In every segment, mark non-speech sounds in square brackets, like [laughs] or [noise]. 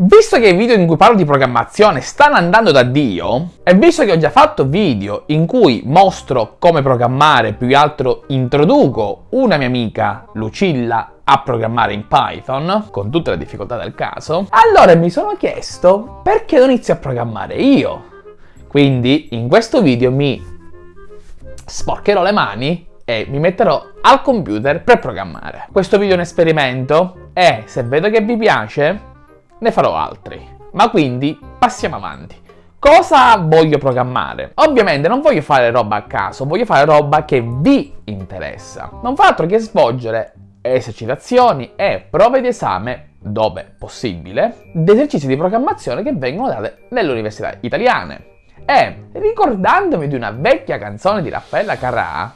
Visto che i video in cui parlo di programmazione stanno andando da Dio, e visto che ho già fatto video in cui mostro come programmare, più che altro introduco una mia amica, Lucilla, a programmare in Python, con tutte le difficoltà del caso, allora mi sono chiesto perché non inizio a programmare io. Quindi in questo video mi sporcherò le mani e mi metterò al computer per programmare. Questo video è un esperimento e se vedo che vi piace ne farò altri. Ma quindi passiamo avanti. Cosa voglio programmare? Ovviamente non voglio fare roba a caso, voglio fare roba che vi interessa. Non fa altro che svolgere esercitazioni e prove di esame, dove possibile, di esercizi di programmazione che vengono date nelle università italiane. E ricordandomi di una vecchia canzone di Raffaella Carrà,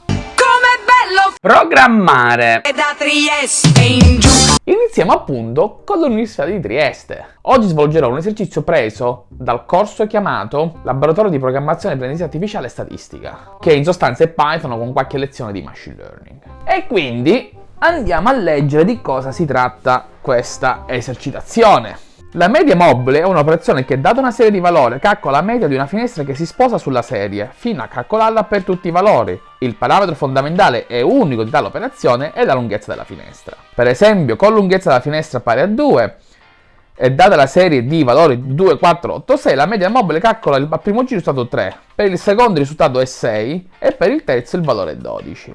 programmare e da Trieste in giù iniziamo appunto con l'Università di Trieste. Oggi svolgerò un esercizio preso dal corso chiamato Laboratorio di Programmazione Apprendista Artificiale e Statistica, che in sostanza è Python con qualche lezione di Machine Learning. E quindi andiamo a leggere di cosa si tratta questa esercitazione. La media mobile è un'operazione che, data una serie di valori, calcola la media di una finestra che si sposa sulla serie, fino a calcolarla per tutti i valori. Il parametro fondamentale e unico di tale operazione è la lunghezza della finestra. Per esempio, con lunghezza della finestra pari a 2, e data la serie di valori 2, 4, 8, 6, la media mobile calcola il primo giro risultato 3, per il secondo il risultato è 6 e per il terzo il valore è 12.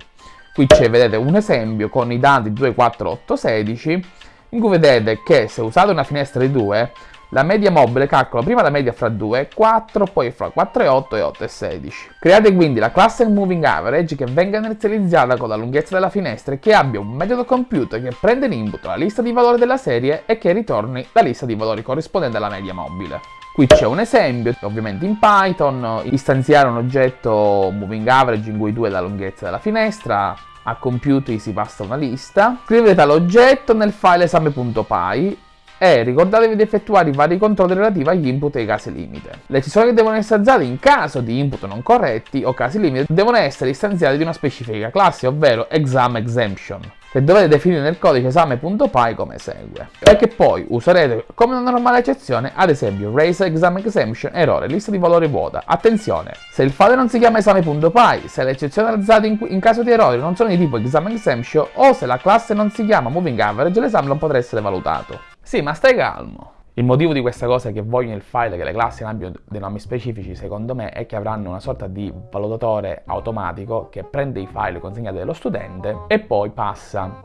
Qui c'è, vedete, un esempio con i dati 2, 4, 8, 16 in cui vedete che se usate una finestra di 2, la media mobile calcola prima la media fra 2 e 4, poi fra 4 e 8 e 8 e 16. Create quindi la classe moving average che venga inizializzata con la lunghezza della finestra e che abbia un metodo computer che prende in input la lista di valori della serie e che ritorni la lista di valori corrispondente alla media mobile. Qui c'è un esempio, ovviamente in Python, istanziare un oggetto moving average in cui 2 è la lunghezza della finestra, a computi si passa una lista, scrivete l'oggetto nel file esame.py e ricordatevi di effettuare i vari controlli relativi agli input e ai casi limite. Le eccezioni che devono essere usate in caso di input non corretti o casi limite devono essere istanziate di una specifica classe, ovvero exam exemption che dovete definire nel codice esame.py come segue. E che poi userete come una normale eccezione ad esempio raise exam exemption errore lista di valori vuota. Attenzione se il file non si chiama esame.py se le eccezioni alzate in, in, caso di errori non sono di tipo exam exemption o se la classe non si chiama moving average l'esame non potrà essere valutato. Sì ma stai calmo il motivo di questa cosa è che voglio nel file che le classi abbiano dei nomi specifici, secondo me, è che avranno una sorta di valutatore automatico che prende i file consegnati dallo studente e poi passa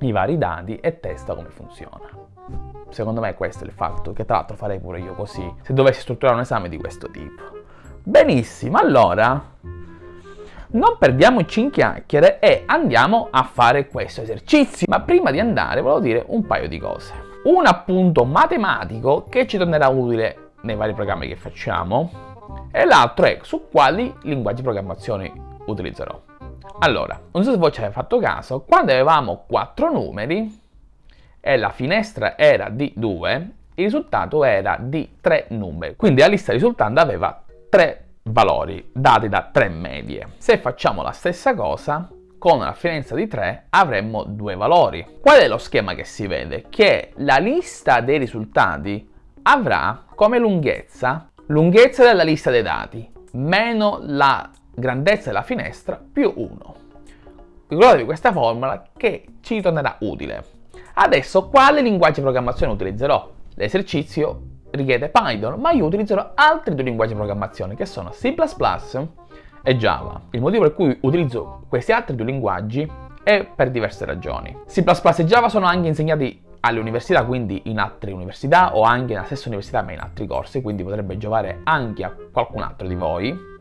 i vari dati e testa come funziona. Secondo me questo è il fatto, che tra l'altro farei pure io così, se dovessi strutturare un esame di questo tipo. Benissimo, allora non perdiamoci in chiacchiere e andiamo a fare questo esercizio. Ma prima di andare volevo dire un paio di cose un appunto matematico che ci tornerà utile nei vari programmi che facciamo e l'altro è su quali linguaggi di programmazione utilizzerò. Allora, non so se voi ci avete fatto caso, quando avevamo quattro numeri e la finestra era di 2, il risultato era di 3 numeri. Quindi la lista risultante aveva 3 valori dati da 3 medie. Se facciamo la stessa cosa, con una finestra di 3 avremmo due valori. Qual è lo schema che si vede? Che la lista dei risultati avrà come lunghezza lunghezza della lista dei dati meno la grandezza della finestra più 1. Ricordatevi questa formula che ci tornerà utile. Adesso quale linguaggio di programmazione utilizzerò? L'esercizio richiede Python, ma io utilizzerò altri due linguaggi di programmazione che sono C++ e Java. Il motivo per cui utilizzo questi altri due linguaggi è per diverse ragioni. C++ e Java sono anche insegnati alle università, quindi in altre università o anche nella stessa università ma in altri corsi, quindi potrebbe giovare anche a qualcun altro di voi.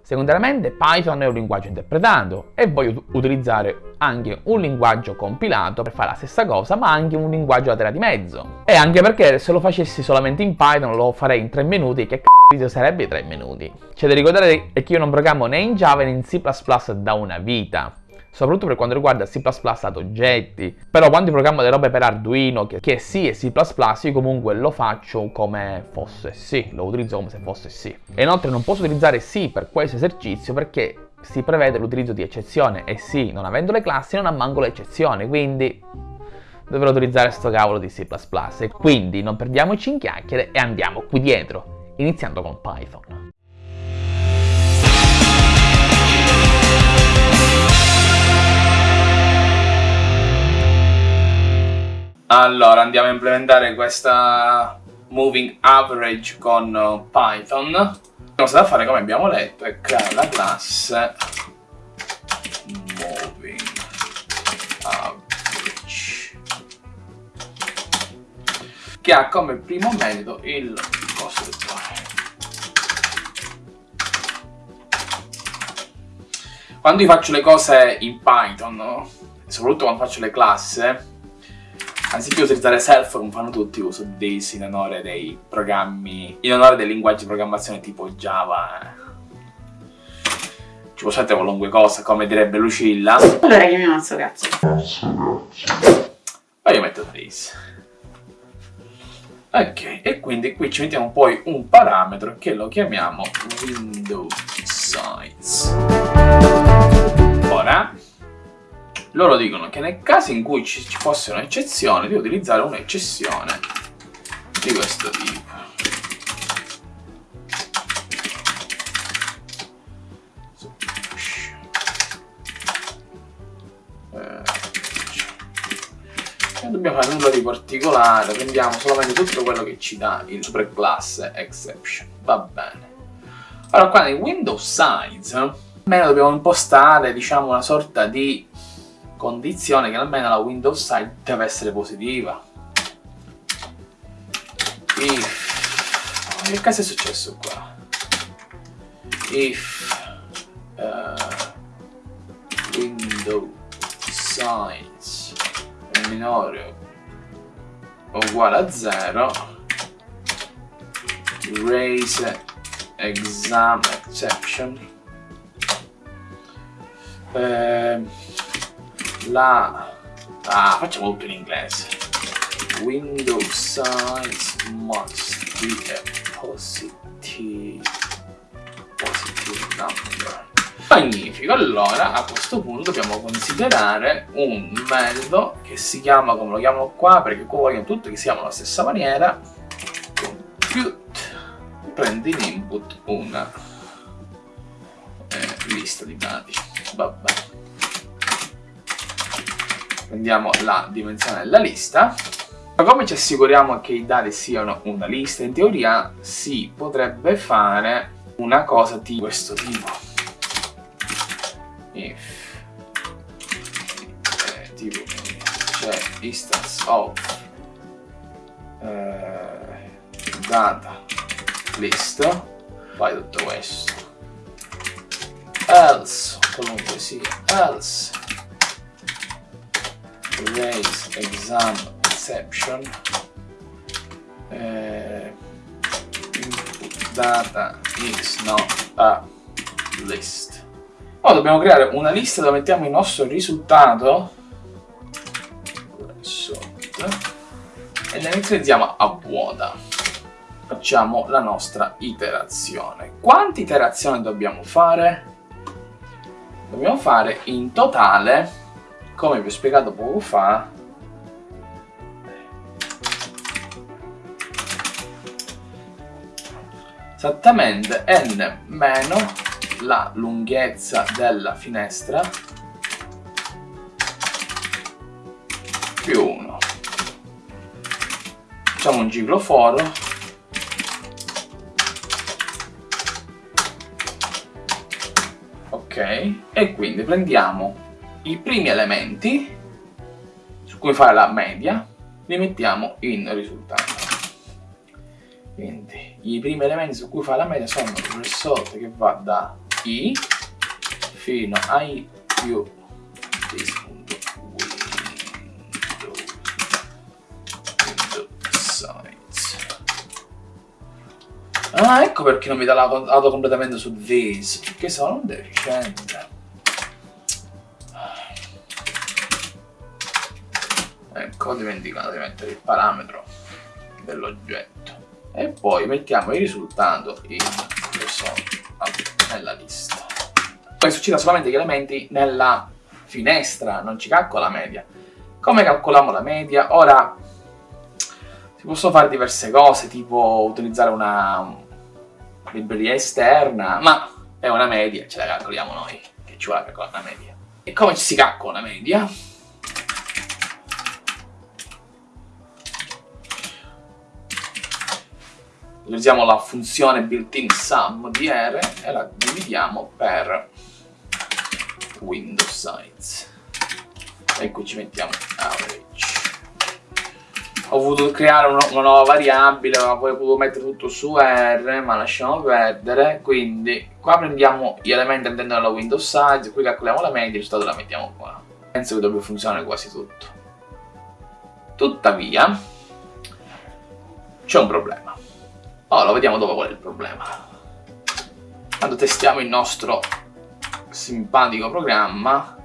Secondariamente Python è un linguaggio interpretato e voglio utilizzare anche un linguaggio compilato per fare la stessa cosa ma anche un linguaggio laterale di mezzo. E anche perché se lo facessi solamente in Python lo farei in 3 minuti che c***o video sarebbe 3 minuti. C'è da ricordare che io non programmo né in Java né in C++ da una vita soprattutto per quanto riguarda C++ ad oggetti. Però quando programmo delle robe per Arduino, che, sì è C++, io comunque lo faccio come fosse C, lo utilizzo come se fosse C. E inoltre non posso utilizzare C per questo esercizio perché si prevede l'utilizzo di eccezione e sì, non avendo le classi non ha manco le quindi dovrò utilizzare sto cavolo di C++. Quindi non perdiamoci in chiacchiere e andiamo qui dietro, iniziando con Python. Allora, andiamo a implementare questa moving average con uh, Python. La cosa da fare, come abbiamo letto, è creare la classe moving average che ha come primo metodo il Quando io faccio le cose in Python, soprattutto quando faccio le classi, Anziché utilizzare self come fanno tutti, uso this in onore dei programmi, in onore dei linguaggi di programmazione tipo Java. Ci può mettere qualunque cosa, come direbbe Lucilla. Allora chiamiamo suo cazzo. Ma io metto this. Ok, e quindi qui ci mettiamo poi un parametro che lo chiamiamo window size. Ora, loro dicono che nel caso in cui ci, fosse un'eccezione, di utilizzare un'eccezione di questo tipo. non dobbiamo fare nulla di particolare, prendiamo solamente tutto quello che ci dà il superclasse exception, va bene. Allora qua nel Windows Size, almeno dobbiamo impostare diciamo una sorta di condizione che almeno la Windows side deve essere positiva. If... Che caso è successo qua? If uh, Windows size è minore o uguale a 0 raise exam exception eh, la... Ah, facciamo tutto in inglese. Windows size must be a positive, positive number. Magnifico, allora a questo punto dobbiamo considerare un metodo che si chiama come lo chiamano qua, perché qua vogliono tutti che si chiamano alla stessa maniera, compute, prendi in input una eh, lista di dati, vabbè. Prendiamo la dimensione della lista. Ma come ci assicuriamo che i dati siano una lista? In teoria si potrebbe fare una cosa di questo tipo. If eh, tipo c'è instance of eh, data list. Fai tutto questo. Else qualunque sia else raise exam exception eh, input data is not a list. Ora dobbiamo creare una lista dove mettiamo il nostro risultato. E ne inizializziamo a vuota. Facciamo la nostra iterazione. Quante iterazioni dobbiamo fare? Dobbiamo fare in totale come vi ho spiegato poco fa esattamente n meno la lunghezza della finestra più 1 facciamo un giglo foro e quindi prendiamo i primi elementi su cui fare la media li mettiamo in risultato quindi i primi elementi su cui fare la media sono il result che va da i fino a i più Ah, ecco perché non mi dà l'auto completamente su this, perché sono un deficiente. ecco ho dimenticato di mettere il parametro dell'oggetto e poi mettiamo il risultato in nella lista poi succede solamente gli elementi nella finestra non ci calcola la media Come calcoliamo la media? Ora, si possono fare diverse cose, tipo utilizzare una libreria esterna, ma è una media, ce la calcoliamo noi, che ci vuole calcolare una media. E come ci si calcola una media? utilizziamo la funzione built-in sum di R e la dividiamo per Windows size. E qui ci mettiamo average. Ho voluto creare una, una nuova variabile, ma poi ho potuto mettere tutto su R, ma lasciamo perdere. Quindi qua prendiamo gli elementi all'interno della Windows size, qui calcoliamo la media, il risultato la mettiamo qua. Penso che dovrebbe funzionare quasi tutto. Tuttavia, c'è un problema. Ora lo vediamo dopo qual è il problema. Quando testiamo il nostro simpatico programma,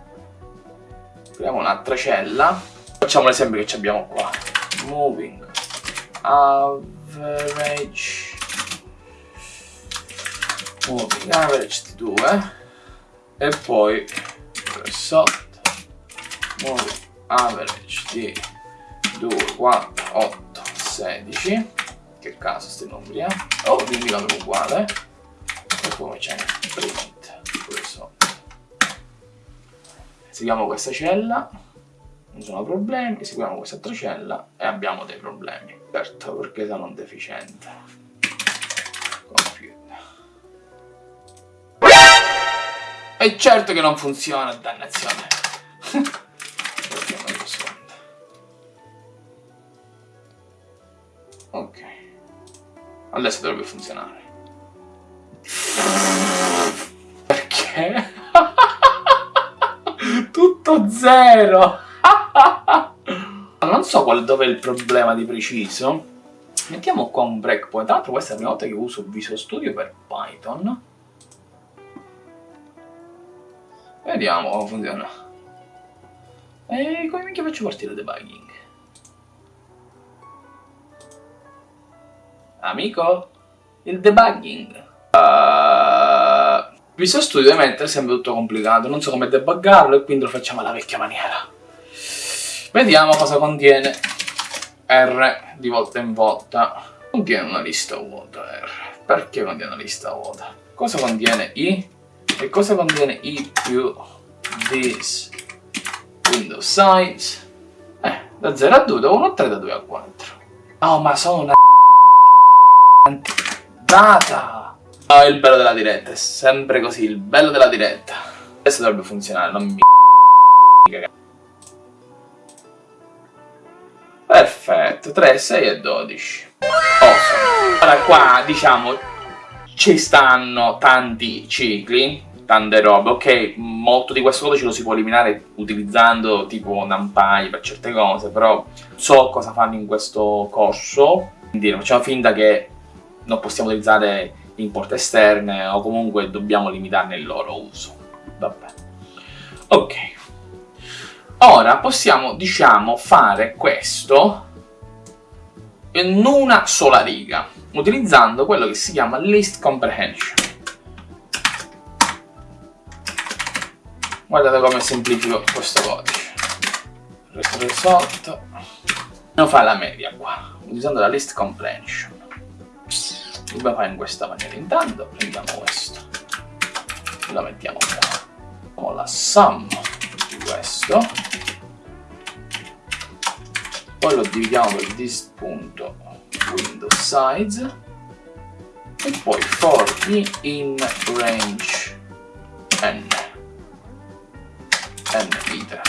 apriamo un'altra cella, facciamo l'esempio che abbiamo qua. Moving average moving average di 2 e poi sotto moving average di 2, 4, 8, 16 che caso sti numeri, eh? Oh, quindi valore uguale. E poi c'è print, pure sotto. Seguiamo questa cella, non sono problemi, seguiamo questa altra cella e abbiamo dei problemi. Certo, perché sono un deficiente. Computer. E certo che non funziona, dannazione. Ok. Adesso dovrebbe funzionare. Perché? [laughs] Tutto zero! Non so qual, dove è il problema di preciso. Mettiamo qua un breakpoint. Tra l'altro questa è la prima volta che uso Visual Studio per Python. Vediamo come funziona. E come minchia faccio partire il debugging? Amico? Il debugging. Uh, Visual Studio ovviamente è sempre tutto complicato, non so come debuggarlo e quindi lo facciamo alla vecchia maniera. Vediamo cosa contiene R di volta in volta. Contiene una lista vuota R. Perché contiene una lista vuota? Cosa contiene I? E cosa contiene I più this Windows size? Eh, da 0 a 2, da 1 a 3, da 2 a 4. Oh, ma sono una data! Oh, il bello della diretta, è sempre così, il bello della diretta. Adesso dovrebbe funzionare, non mi Perfetto, 3, 6 e 12. Awesome. Ora qua, diciamo, ci stanno tanti cicli, tante robe, ok, molto di questo codice lo si può eliminare utilizzando tipo NumPy per certe cose, però so cosa fanno in questo corso, quindi facciamo finta che non possiamo utilizzare import esterne o comunque dobbiamo limitarne il loro uso. Vabbè. Ok. Ora possiamo, diciamo, fare questo in una sola riga, utilizzando quello che si chiama list comprehension. Guardate come semplifico questo codice. Result. Non fa la media qua, utilizzando la list comprehension dobbiamo fare in questa maniera intanto prendiamo questo lo mettiamo qua facciamo la sum di questo poi lo dividiamo per this.windowsize e poi for in range n n liter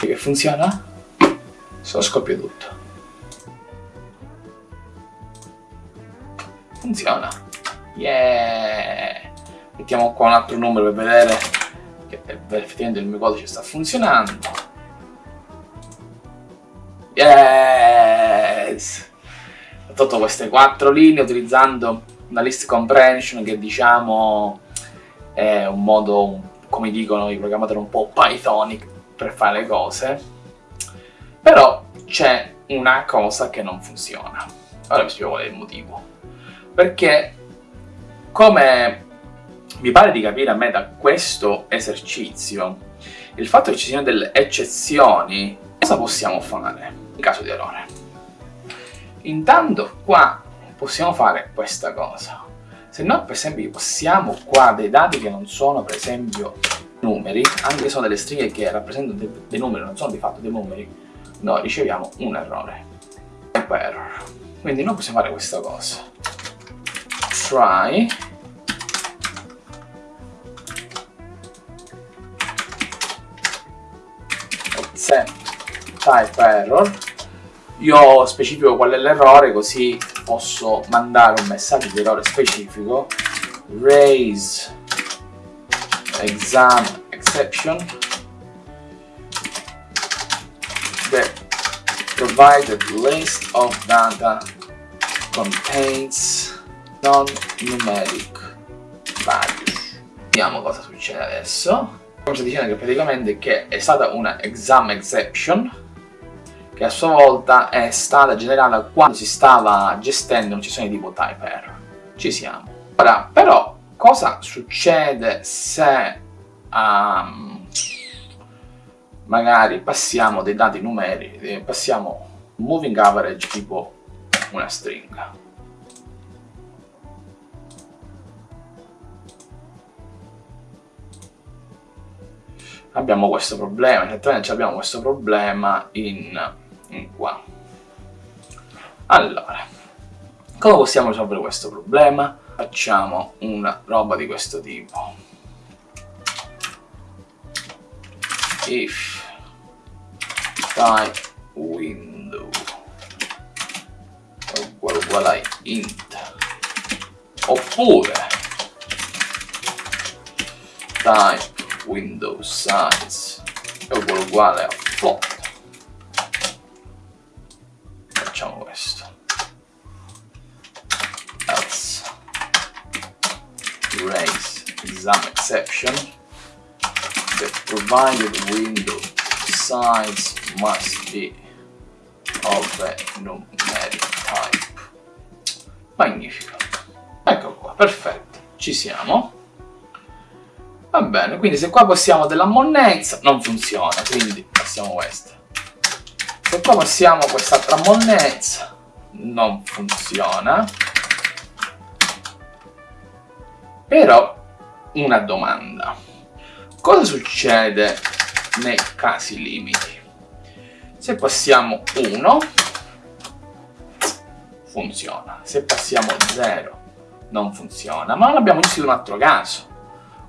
che funziona? se lo scoppio tutto funziona. Yeah! Mettiamo qua un altro numero per vedere che effettivamente il mio codice sta funzionando. Yes! Ho tolto queste quattro linee utilizzando una list comprehension che diciamo è un modo, come dicono i programmatori, un po' pythonic per fare le cose. Però c'è una cosa che non funziona. Ora vi spiego qual è il motivo perché come mi pare di capire a me da questo esercizio il fatto che ci siano delle eccezioni, cosa possiamo fare in caso di errore? Intanto qua possiamo fare questa cosa. Se noi per esempio passiamo qua dei dati che non sono per esempio numeri, anche se sono delle stringhe che rappresentano dei, dei numeri, non sono di fatto dei numeri, noi riceviamo un errore. Type error. Quindi noi possiamo fare questa cosa. Try accept type error io specifico qual è l'errore così posso mandare un messaggio di errore specifico raise exam exception the provided list of data contains non-numeric values. Vediamo cosa succede adesso. Come sto dicendo che praticamente che è stata una exam exception che a sua volta è stata generata quando si stava gestendo una sessione tipo type error. Ci siamo. Ora, però, cosa succede se um, magari passiamo dei dati numerici, eh, passiamo moving average tipo una stringa? abbiamo questo problema, esattamente abbiamo questo problema in qua. Allora, come possiamo risolvere questo problema? Facciamo una roba di questo tipo. If type window uguale uguale a int oppure type Windows size uguale uguale a float exception the provided window size must be of a numeric type. Magnifico ecco qua perfetto. Ci siamo. Va bene, quindi se qua passiamo della monnezza non funziona, quindi passiamo questa. Se qua passiamo quest'altra monnezza non funziona. Però una domanda. Cosa succede nei casi limiti? Se passiamo 1 funziona, se passiamo 0 non funziona, ma non abbiamo visto un altro caso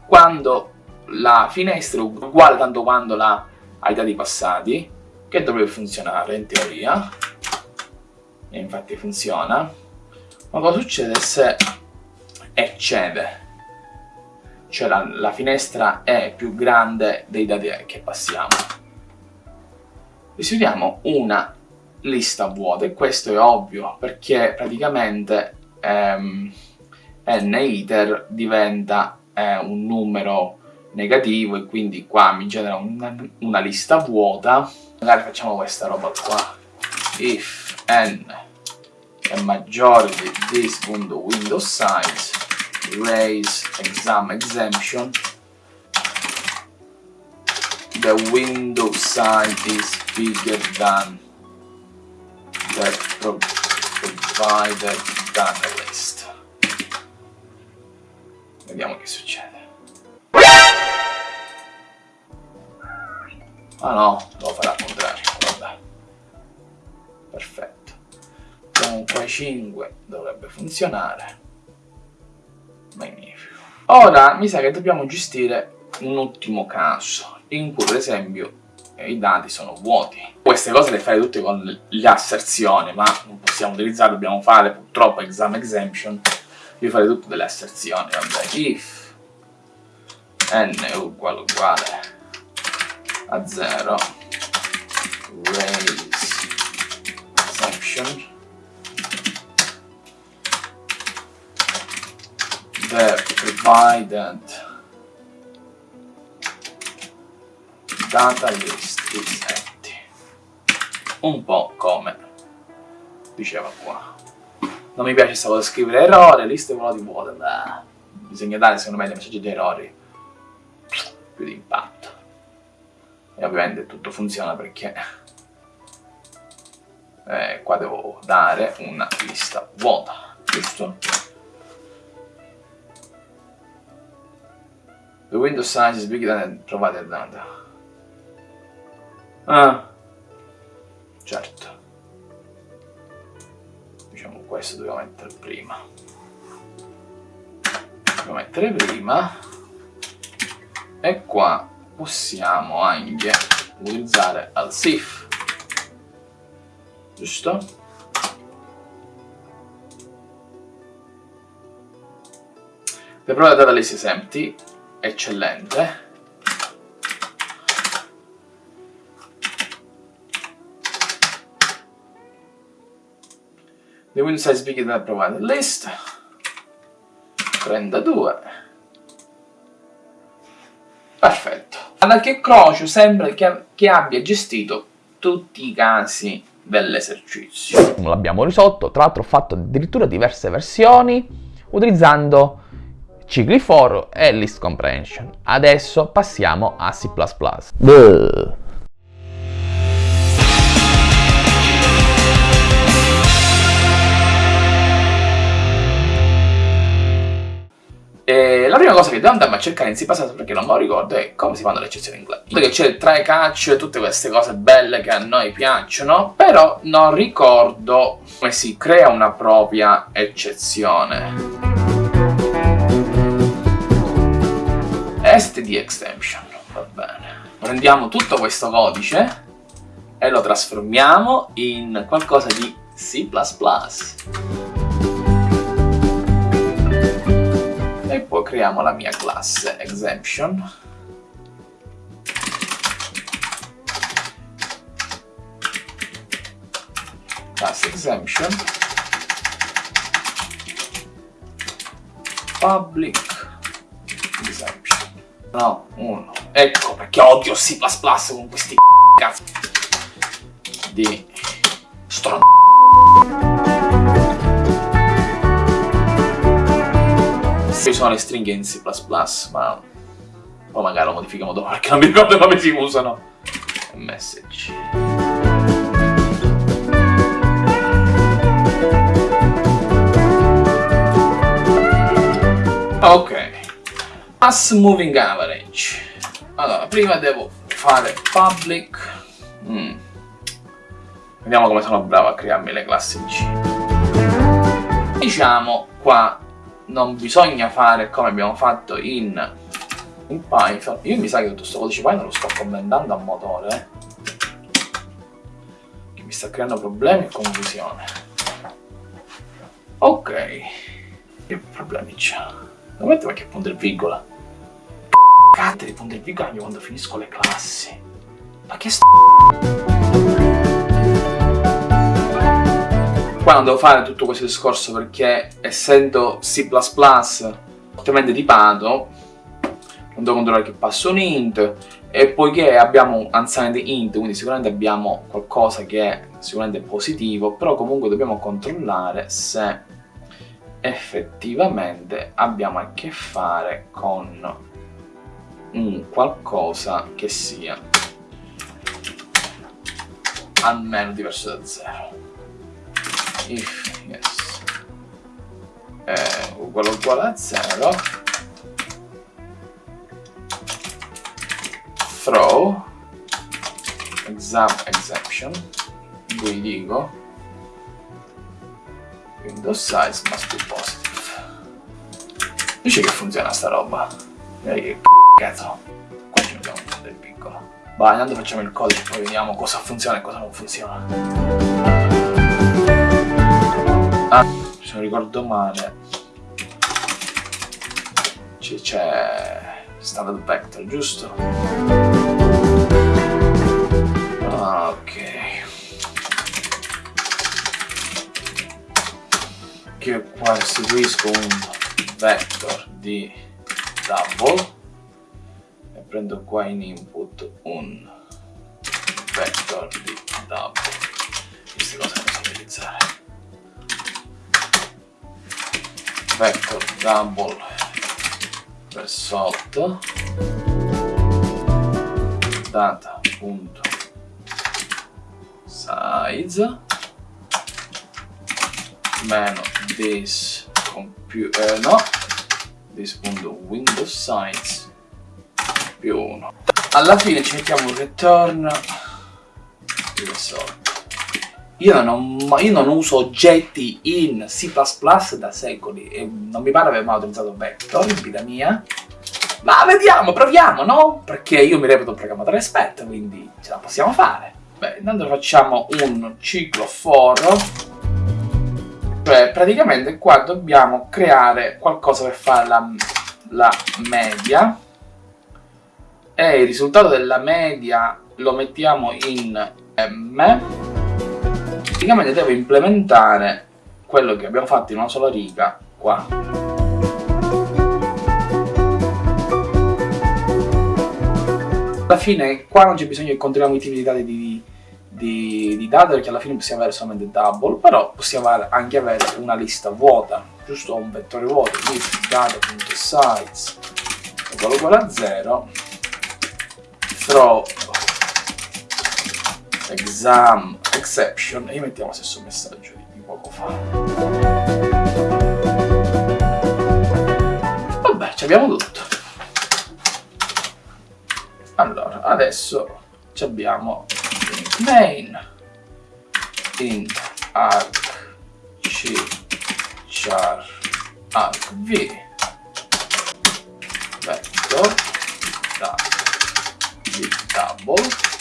quando la finestra è uguale tanto quanto la, ai dati passati, che dovrebbe funzionare in teoria, e infatti funziona, ma cosa succede se eccede? Cioè la, la finestra è più grande dei dati che passiamo. Istituiamo una lista vuota e questo è ovvio perché praticamente ehm, n iter diventa è un numero negativo e quindi qua mi genera una, una lista vuota magari facciamo questa roba qua if n è maggiore di this.window size raise exam exemption the window size is bigger than the provided data list Vediamo che succede. Ah no, devo fare contrario, vabbè. Perfetto. Comunque 5 dovrebbe funzionare. Magnifico. Ora mi sa che dobbiamo gestire un ultimo caso, in cui per esempio i dati sono vuoti. Queste cose le fai tutte con le asserzioni, ma non possiamo utilizzare, dobbiamo fare purtroppo exam exemption io farei tutte delle asserzioni, vabbè, if n uguale uguale a 0 raise exception the provided data list is empty un po' come diceva qua non mi piace questa cosa scrivere errore, liste vuote vuote, beh, bisogna dare secondo me dei messaggi di errori più di impatto. e ovviamente tutto funziona perché eh, qua devo dare una lista vuota, giusto? The window size is bigger than provided data. Ah, certo. Diciamo questo dobbiamo mettere prima. Dobbiamo mettere prima. E qua possiamo anche utilizzare al SIF. Giusto? The product data list is empty eccellente. The window size bigger than provided list. 32. Perfetto. Anche Crocio sembra che, che abbia gestito tutti i casi dell'esercizio. L'abbiamo risolto, tra l'altro ho fatto addirittura diverse versioni utilizzando cicli for e list comprehension. Adesso passiamo a C++. E la prima cosa che devo andare a cercare in C++ perché non me lo ricordo è come si fanno le eccezioni in classe. Perché c'è il try catch e tutte queste cose belle che a noi piacciono, però non ricordo come si crea una propria eccezione. Std extension, va bene. Prendiamo tutto questo codice e lo trasformiamo in qualcosa di C++. E poi creiamo la mia classe exemption. Class exemption. Public No, uno. Ecco perché odio C++ con questi cazzo di stron... Ci sono le stringhe in C++, ma poi magari lo modifichiamo dopo perché non mi ricordo come si usano. Message. Ok. Mass moving average. Allora, prima devo fare public. Mm. Vediamo come sono bravo a crearmi le classi in C. Diciamo qua non bisogna fare come abbiamo fatto in, in Python. Io mi sa che tutto questo codice Python lo sto commentando a motore. Eh? Che mi sta creando problemi e confusione. Ok. Che problemi c'è? Non mette qualche punto e virgola. Cazzo di punto e virgola quando finisco le classi. Ma che st... Qua non devo fare tutto questo discorso perché essendo C++ fortemente tipato non devo controllare che passo un int e poiché abbiamo un unsigned int quindi sicuramente abbiamo qualcosa che è sicuramente positivo però comunque dobbiamo controllare se effettivamente abbiamo a che fare con un qualcosa che sia almeno diverso da 0 if yes. È uguale uguale a 0 throw. Exam exception. Qui dico. Window size must be positive. Dice che funziona sta roba cazzo. Qua ci mettiamo un del piccolo. Vai, intanto facciamo il codice poi vediamo cosa funziona e cosa non funziona. Ah, se non ricordo male. C'è standard vector, giusto? Ah, ok. Che qua restituisco un vector di double prendo qua in input un vector di double queste cose non so utilizzare. Vector double per sotto data punto size. Meno this computer eh, no. This punto window size più 1 alla fine ci mettiamo un return di questo io non, io non, uso oggetti in C++ da secoli e non mi pare aver mai utilizzato vector in vita mia. Ma vediamo, proviamo, no? Perché io mi reputo un programmatore esperto, quindi ce la possiamo fare. Beh, intanto facciamo un ciclo for. Cioè, praticamente qua dobbiamo creare qualcosa per fare la, la media. E il risultato della media lo mettiamo in M. Praticamente devo implementare quello che abbiamo fatto in una sola riga qua. Alla fine qua non c'è bisogno che controlliamo i tipi di dati di, di, di date perché alla fine possiamo avere solamente double però possiamo anche avere una lista vuota giusto? Un vettore vuoto quindi data.size uguale a 0 throw exam exception e mettiamo lo stesso messaggio di poco fa. Vabbè, ci abbiamo tutto. Allora, adesso abbiamo main int arc c char arc v vector da double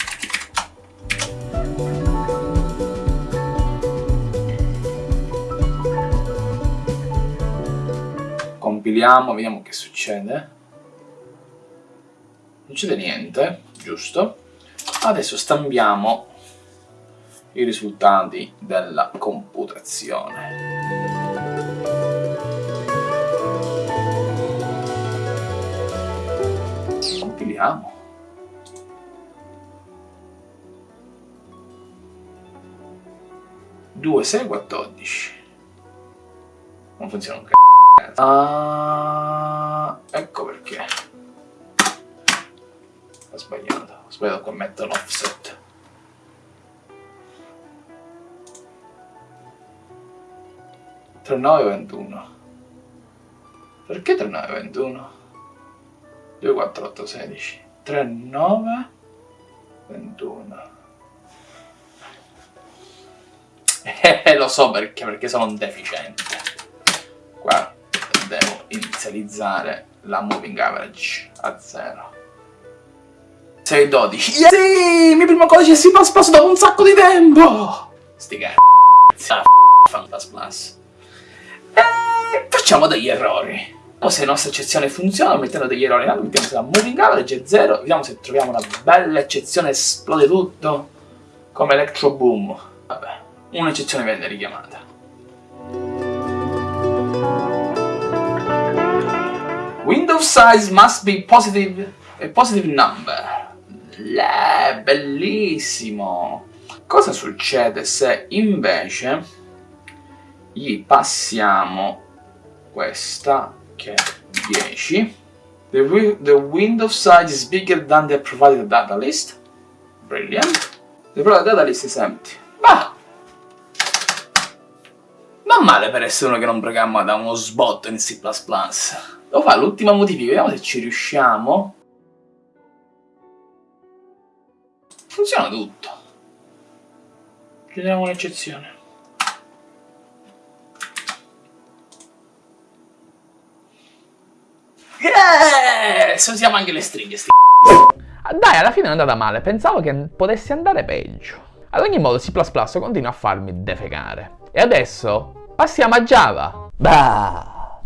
compiliamo, vediamo che succede. Non succede niente, giusto? Adesso stampiamo i risultati della computazione. Compiliamo. Due, sei, quattordici. Non funziona un c***o. Ah, ecco perché. Ho sbagliato, ho sbagliato qua mettere l'offset. Trenove ventuno. Perché 39 21? 2 4 8 16 39 21 Eh, lo so perché, perché sono un deficiente. Qua devo inizializzare la moving average a 0. 6 12. Yeah! Sì, mio primo codice si C++ dopo un sacco di tempo! Sti cazzi. Ah, Fantas E facciamo degli errori. O se la nostra eccezione funziona, mettendo degli errori, allora mettiamo se la moving average è 0, vediamo se troviamo una bella eccezione, esplode tutto, come Electro Boom. Un'eccezione venne richiamata. Window size must be positive, a positive number. Le, bellissimo! Cosa succede se invece gli passiamo questa che è 10? The, the window size is bigger than the provided data list. Brilliant. The provided data list is empty. Ma male per essere uno che non programma da uno sbotto in C++. Devo fare l'ultima modifica, vediamo se ci riusciamo. Funziona tutto. Chiediamo un'eccezione. Yes! Usiamo anche le stringhe, sti ah, Dai, alla fine è andata male, pensavo che potesse andare peggio. Ad ogni modo C++ continua a farmi defecare. E adesso passiamo a Java. Bah!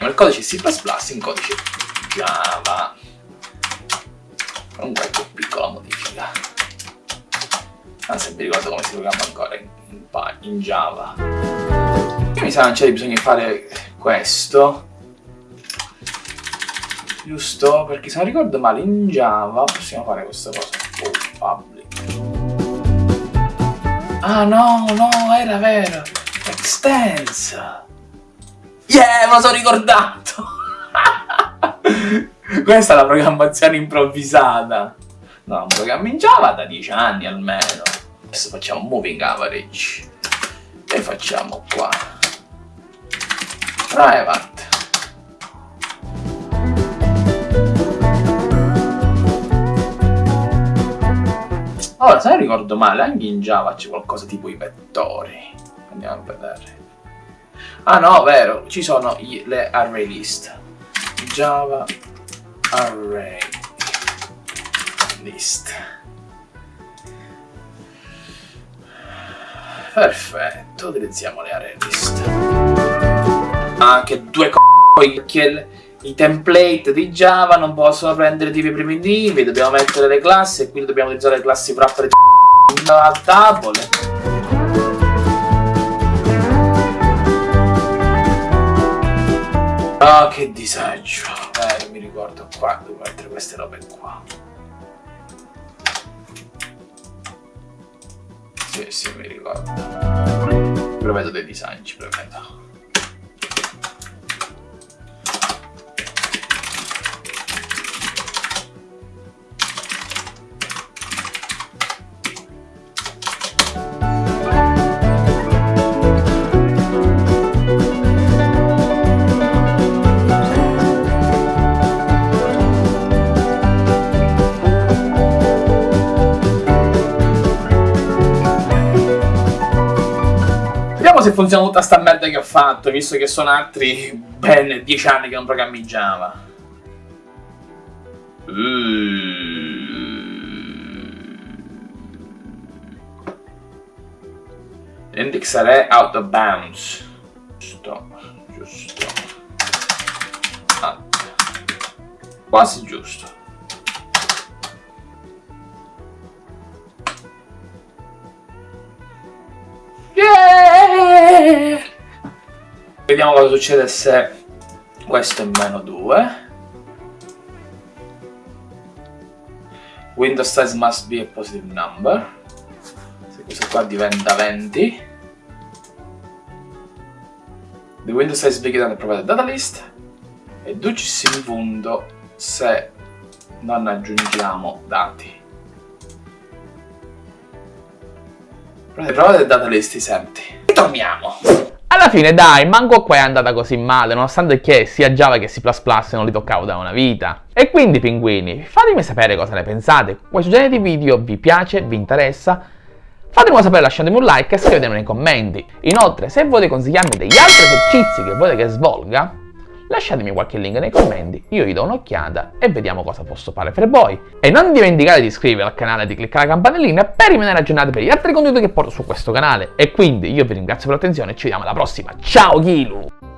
il codice C++ in codice Java con qualche piccola modifica se mi ricordo come si programma ancora in, in, in Java mi sa non c'è bisogno di fare questo giusto? perché se non ricordo male in Java possiamo fare questa cosa oh, public ah no no era vero è Extens! Yeah, me lo sono ricordato! [laughs] Questa è la programmazione improvvisata. No, un programma in Java da 10 anni almeno. Adesso facciamo moving average. E facciamo qua. Private. Ora, se non ricordo male, anche in Java c'è qualcosa tipo i vettori. Andiamo a vedere. Ah no, vero, ci sono i, le array list. Java array list. Perfetto, utilizziamo le array list. Anche due c***o i template di Java non possono prendere tipi primitivi, dobbiamo mettere le classi e quindi dobbiamo utilizzare le classi wrapper a tavole. Ah, oh, che disagio. Eh, mi ricordo qua, devo mettere queste robe qua. Sì, sì, mi ricordo. Prevedo dei disagi, prevedo. Se funziona tutta sta merda che ho fatto, visto che sono altri ben 10 anni che non programmi Java. Index array out of bounds. Giusto, giusto. Ah. Quasi giusto. Vediamo cosa succede se questo è meno 2. Window size must be a positive number. Se questo qua diventa 20. The window size bigger than the provided data list. E ducis in punto se non aggiungiamo dati. Provided data list is empty. Ritorniamo. Alla fine dai, manco qua è andata così male, nonostante che sia Java che C++ non li toccavo da una vita. E quindi pinguini, fatemi sapere cosa ne pensate, questo genere di video vi piace, vi interessa? Fatemelo sapere lasciatemi un like e scrivetemi nei commenti. Inoltre, se volete consigliarmi degli altri esercizi che volete che svolga, lasciatemi qualche link nei commenti, io gli do un'occhiata e vediamo cosa posso fare per voi. E non dimenticate di iscrivervi al canale e di cliccare la campanellina per rimanere aggiornati per gli altri contenuti che porto su questo canale. E quindi io vi ringrazio per l'attenzione e ci vediamo alla prossima. Ciao Kilu!